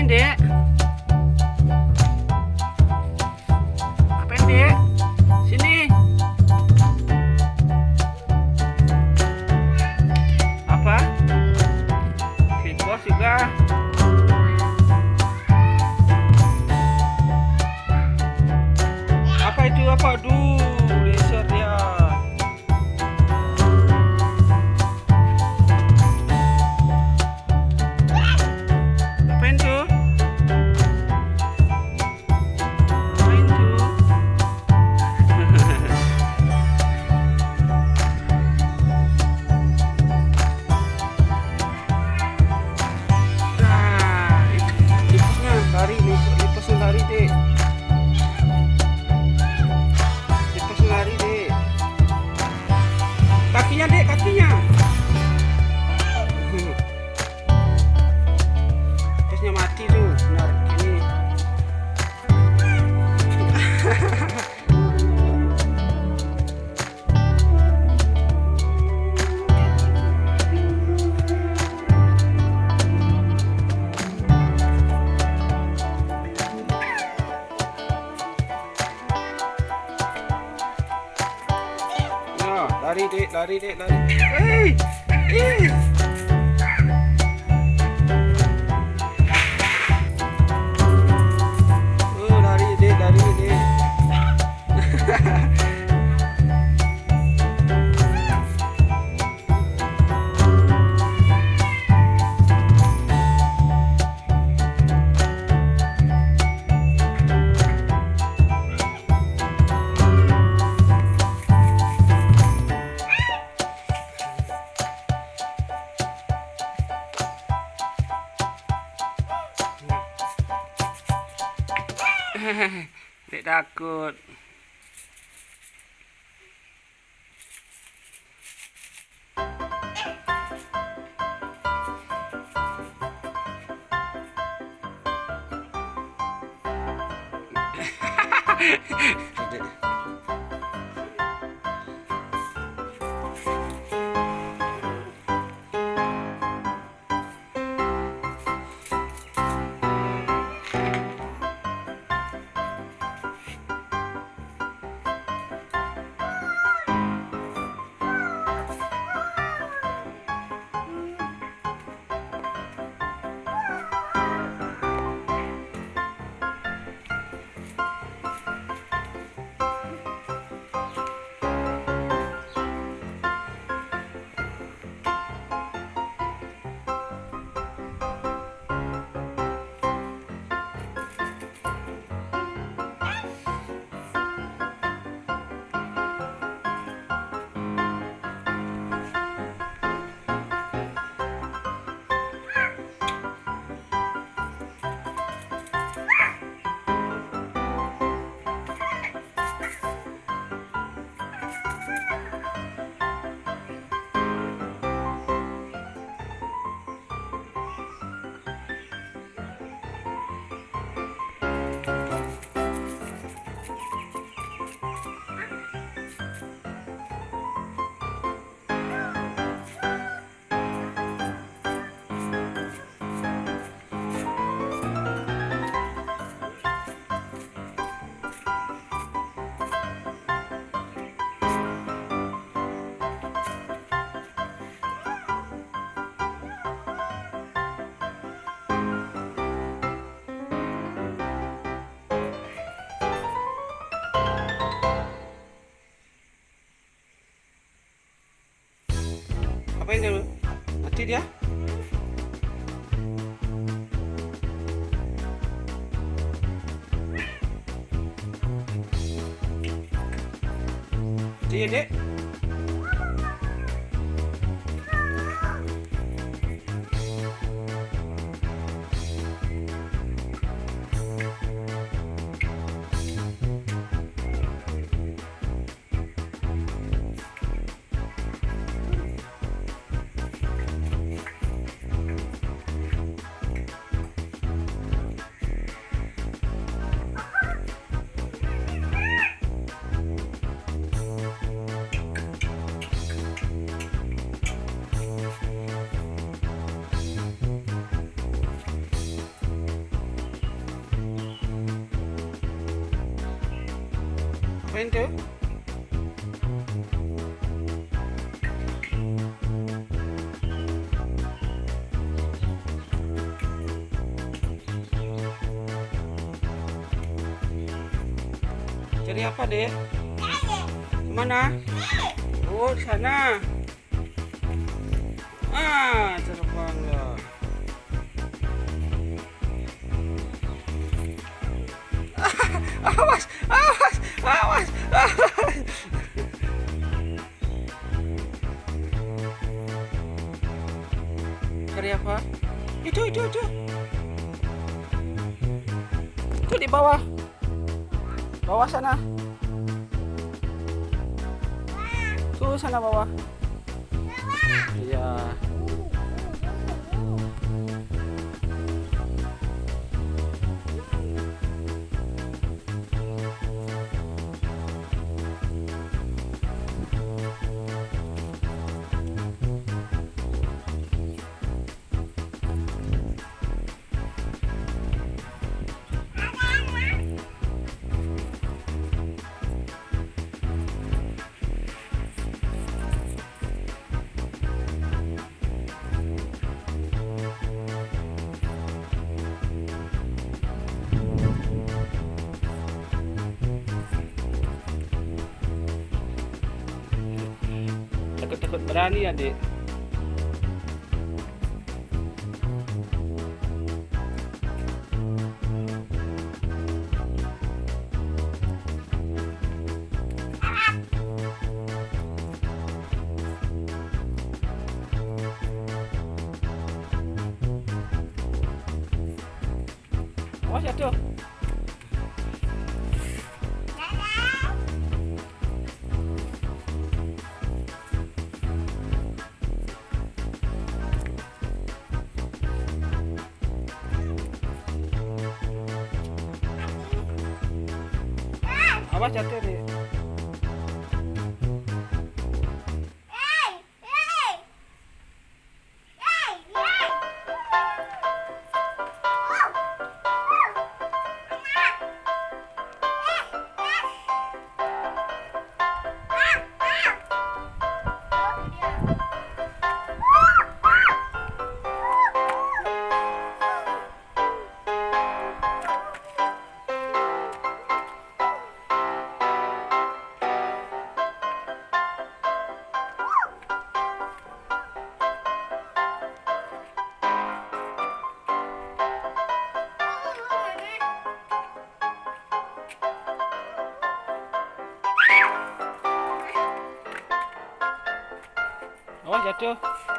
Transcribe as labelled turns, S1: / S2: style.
S1: Ngapain, Dek? Ngapain, Dek? Sini. Apa? Kickbox juga. Apa itu? Apa? Aduh, lari dek, lari dek, lari. Hei, hei. Oh, lari dek, lari dek. Dek takut. Dek. Apain dia? Mati dia? Dia dek. Main tuh. Cari apa, Dek? Mana? Oh, sana. Ah, terbanglah. awas, awas, awas, awas. Cari apa? Itu, itu, itu. Itu di bawah. Bawah sana. Tuh sana bawah. Iya. berani ya. हवा चलते रहे deh. Awas jatuh.